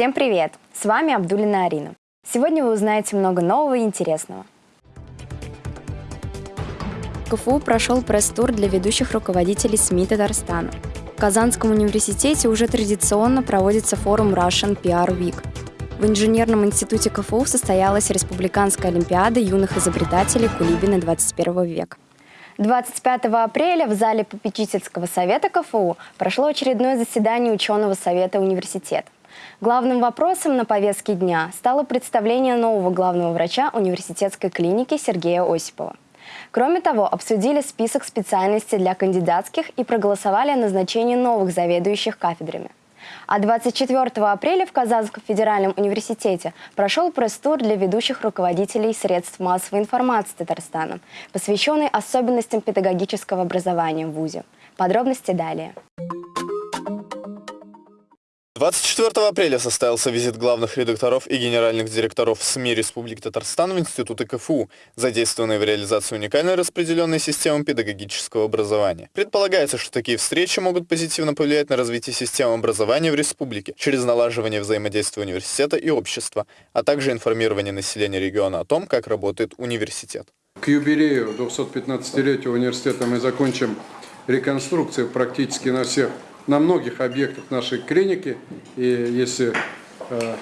Всем привет! С вами Абдулина Арина. Сегодня вы узнаете много нового и интересного. КФУ прошел пресс-тур для ведущих руководителей СМИ Татарстана. В Казанском университете уже традиционно проводится форум Russian PR Week. В инженерном институте КФУ состоялась Республиканская олимпиада юных изобретателей Кулибина 21 века. 25 апреля в зале попечительского совета КФУ прошло очередное заседание ученого совета университета. Главным вопросом на повестке дня стало представление нового главного врача университетской клиники Сергея Осипова. Кроме того, обсудили список специальностей для кандидатских и проголосовали о назначении новых заведующих кафедрами. А 24 апреля в Казанском федеральном университете прошел пресс-тур для ведущих руководителей средств массовой информации Татарстана, посвященный особенностям педагогического образования в ВУЗе. Подробности далее. 24 апреля состоялся визит главных редакторов и генеральных директоров СМИ Республики Татарстан в институты КФУ, задействованные в реализации уникальной распределенной системы педагогического образования. Предполагается, что такие встречи могут позитивно повлиять на развитие системы образования в республике через налаживание взаимодействия университета и общества, а также информирование населения региона о том, как работает университет. К юбилею 215-летия университета мы закончим реконструкцию практически на всех на многих объектах нашей клиники. И если э,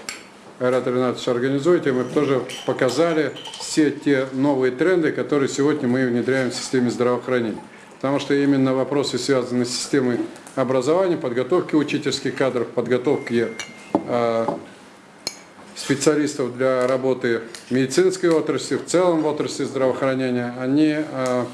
Айрат Ринатович организуете, мы тоже показали все те новые тренды, которые сегодня мы внедряем в системе здравоохранения. Потому что именно вопросы, связанные с системой образования, подготовки учительских кадров, подготовки э, специалистов для работы в медицинской отрасли, в целом в отрасли здравоохранения, они э,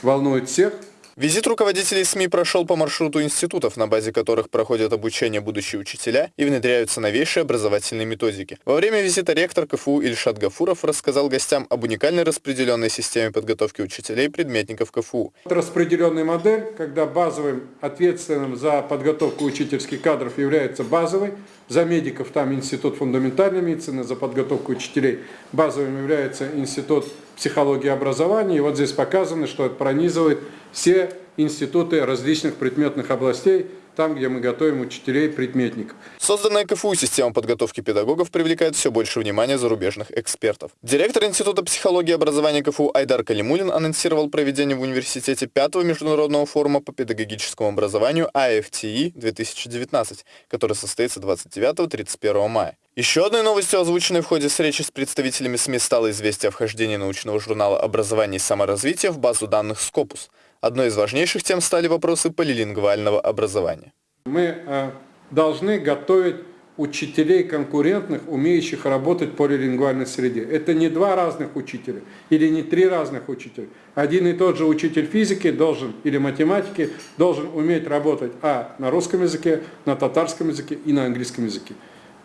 волнуют всех. Визит руководителей СМИ прошел по маршруту институтов, на базе которых проходят обучение будущие учителя и внедряются новейшие образовательные методики. Во время визита ректор КФУ Ильшат Гафуров рассказал гостям об уникальной распределенной системе подготовки учителей и предметников КФУ. Распределенная модель, когда базовым ответственным за подготовку учительских кадров является базовый, за медиков там институт фундаментальной медицины, за подготовку учителей базовым является институт психологии образования. И вот здесь показано, что это пронизывает все институты различных предметных областей, там, где мы готовим учителей предметников. Созданная КФУ система подготовки педагогов привлекает все больше внимания зарубежных экспертов. Директор Института психологии и образования КФУ Айдар Калимулин анонсировал проведение в университете пятого международного форума по педагогическому образованию AFTE 2019, который состоится 29-31 мая. Еще одной новостью, озвученной в ходе встречи с представителями СМИ, стало известие о вхождении научного журнала «Образование и саморазвитие» в базу данных Scopus. Одной из важнейших тем стали вопросы полилингвального образования. Мы э, должны готовить учителей конкурентных, умеющих работать в полилингвальной среде. Это не два разных учителя или не три разных учителя. Один и тот же учитель физики должен или математики должен уметь работать а на русском языке, на татарском языке и на английском языке.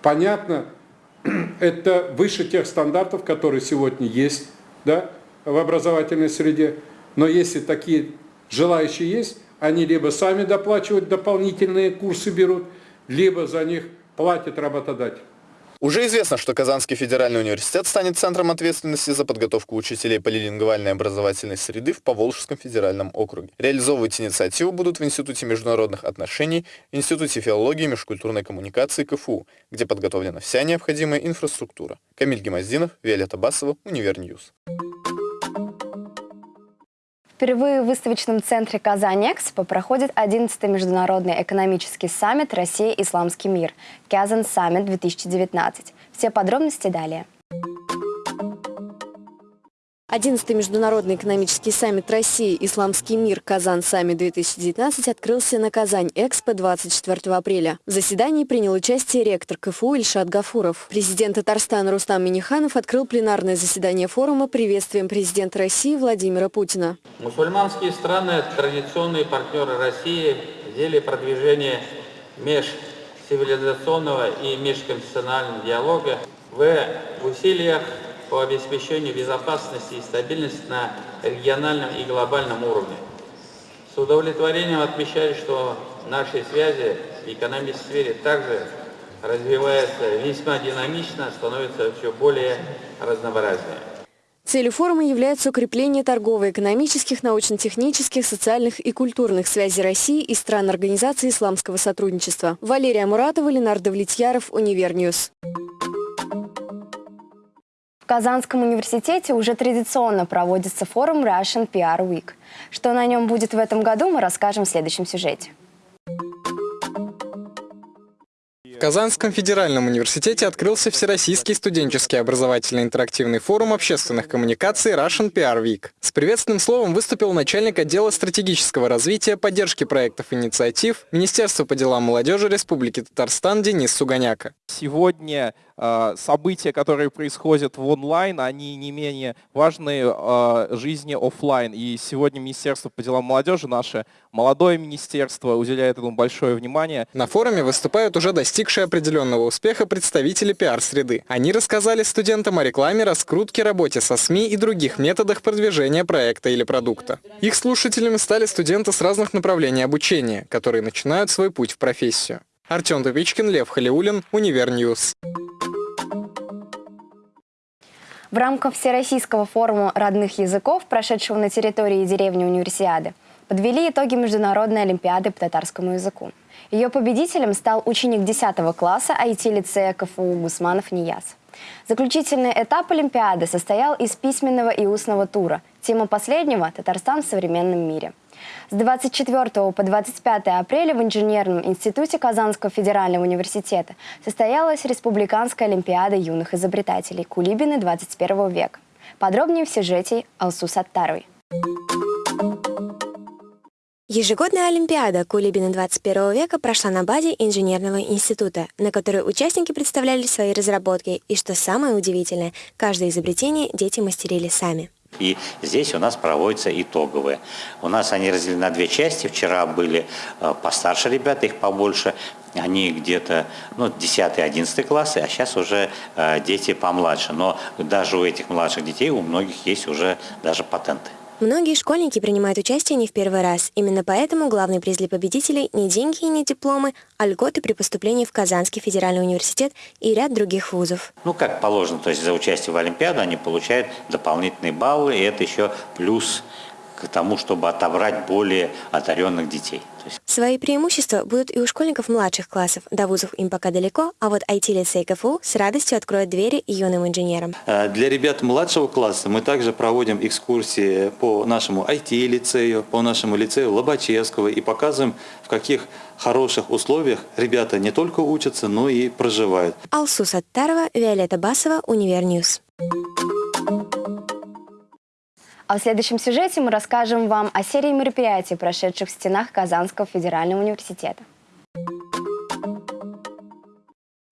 Понятно, это выше тех стандартов, которые сегодня есть да, в образовательной среде. Но если такие желающие есть, они либо сами доплачивают дополнительные курсы берут, либо за них платит работодатель. Уже известно, что Казанский федеральный университет станет центром ответственности за подготовку учителей полилингвальной образовательной среды в Поволжском федеральном округе. Реализовывать инициативу будут в Институте международных отношений, Институте филологии и межкультурной коммуникации КФУ, где подготовлена вся необходимая инфраструктура. Камиль Гемоздинов, Виолетта Басова, Универньюз. Впервые в выставочном центре «Казань-Экспо» проходит 11-й международный экономический саммит «Россия-Исламский мир» «Kazan Summit-2019». Все подробности далее. 11-й международный экономический саммит России «Исламский мир. Kazan Summit-2019» открылся на Казань-Экспо 24 апреля. В заседании принял участие ректор КФУ Ильшат Гафуров. Президент Татарстана Рустам Миниханов открыл пленарное заседание форума приветствием президента России Владимира Путина. Мусульманские страны – традиционные партнеры России в деле продвижения межцивилизационного и межконфессионального диалога в усилиях по обеспечению безопасности и стабильности на региональном и глобальном уровне. С удовлетворением отмечаю, что наши связи в экономической сфере также развиваются весьма динамично, становятся все более разнообразными. Целью форума является укрепление торгово-экономических, научно-технических, социальных и культурных связей России и стран Организации исламского сотрудничества. Валерия Муратова, Ленардо Влетьяров, Универньюз. В Казанском университете уже традиционно проводится форум Russian PR Week. Что на нем будет в этом году, мы расскажем в следующем сюжете. В Казанском федеральном университете открылся Всероссийский студенческий образовательный интерактивный форум общественных коммуникаций Russian PR Week. С приветственным словом выступил начальник отдела стратегического развития, поддержки проектов и инициатив Министерства по делам молодежи Республики Татарстан Денис Суганяка. Сегодня события, которые происходят в онлайн, они не менее важны э, жизни офлайн. И сегодня Министерство по делам молодежи, наше молодое министерство, уделяет этому большое внимание. На форуме выступают уже достигшие определенного успеха представители пиар-среды. Они рассказали студентам о рекламе, раскрутке, работе со СМИ и других методах продвижения проекта или продукта. Их слушателями стали студенты с разных направлений обучения, которые начинают свой путь в профессию. Артем Тупичкин, Лев Халиулин, Универньюз. В рамках Всероссийского форума родных языков, прошедшего на территории деревни Универсиады, подвели итоги Международной Олимпиады по татарскому языку. Ее победителем стал ученик 10 класса IT-лицея КФУ Гусманов Нияз. Заключительный этап Олимпиады состоял из письменного и устного тура. Тема последнего – «Татарстан в современном мире». С 24 по 25 апреля в Инженерном институте Казанского федерального университета состоялась Республиканская олимпиада юных изобретателей «Кулибины 21 века». Подробнее в сюжете Алсу Саттаровой. Ежегодная Олимпиада Кулибина 21 века прошла на базе Инженерного института, на которой участники представляли свои разработки, и, что самое удивительное, каждое изобретение дети мастерили сами. И здесь у нас проводятся итоговые. У нас они разделены на две части. Вчера были э, постарше ребята, их побольше. Они где-то ну, 10-11 классы, а сейчас уже э, дети помладше. Но даже у этих младших детей, у многих есть уже даже патенты. Многие школьники принимают участие не в первый раз. Именно поэтому главный приз для победителей не деньги и не дипломы, а льготы при поступлении в Казанский федеральный университет и ряд других вузов. Ну, как положено, то есть за участие в Олимпиаду они получают дополнительные баллы, и это еще плюс к тому, чтобы отобрать более одаренных детей. Свои преимущества будут и у школьников младших классов. До вузов им пока далеко, а вот IT-лицей КФУ с радостью откроет двери юным инженерам. Э, для ребят младшего класса мы также проводим экскурсии по нашему IT-лицею, по нашему лицею Лобачевского и показываем, в каких хороших условиях ребята не только учатся, но и проживают. Алсу Саттарова, Виолетта Басова, Универньюз. А в следующем сюжете мы расскажем вам о серии мероприятий, прошедших в стенах Казанского федерального университета.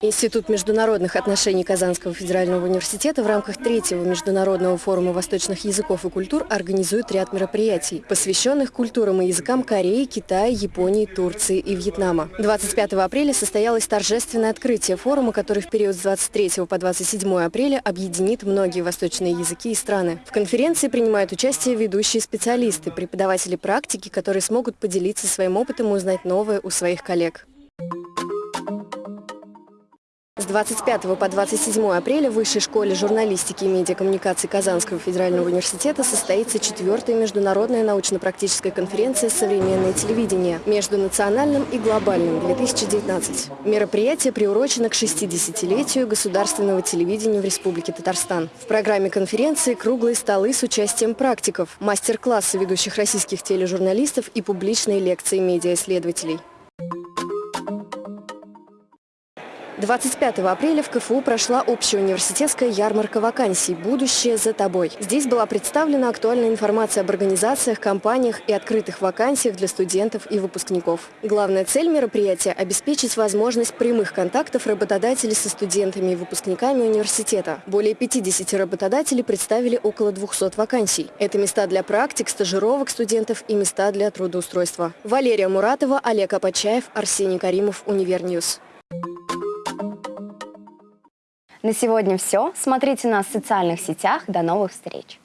Институт международных отношений Казанского федерального университета в рамках третьего международного форума восточных языков и культур организует ряд мероприятий, посвященных культурам и языкам Кореи, Китая, Японии, Турции и Вьетнама. 25 апреля состоялось торжественное открытие форума, который в период с 23 по 27 апреля объединит многие восточные языки и страны. В конференции принимают участие ведущие специалисты, преподаватели практики, которые смогут поделиться своим опытом и узнать новое у своих коллег. С 25 по 27 апреля в Высшей школе журналистики и медиакоммуникаций Казанского федерального университета состоится четвертая международная научно-практическая конференция «Современное телевидение. Между национальным и глобальным-2019». Мероприятие приурочено к 60-летию государственного телевидения в Республике Татарстан. В программе конференции круглые столы с участием практиков, мастер-классы ведущих российских тележурналистов и публичные лекции медиаисследователей. 25 апреля в КФУ прошла общеуниверситетская ярмарка вакансий «Будущее за тобой». Здесь была представлена актуальная информация об организациях, компаниях и открытых вакансиях для студентов и выпускников. Главная цель мероприятия – обеспечить возможность прямых контактов работодателей со студентами и выпускниками университета. Более 50 работодателей представили около 200 вакансий. Это места для практик, стажировок студентов и места для трудоустройства. Валерия Муратова, Олег Апачаев, Арсений Каримов, Универньюз. На сегодня все. Смотрите нас в социальных сетях. До новых встреч!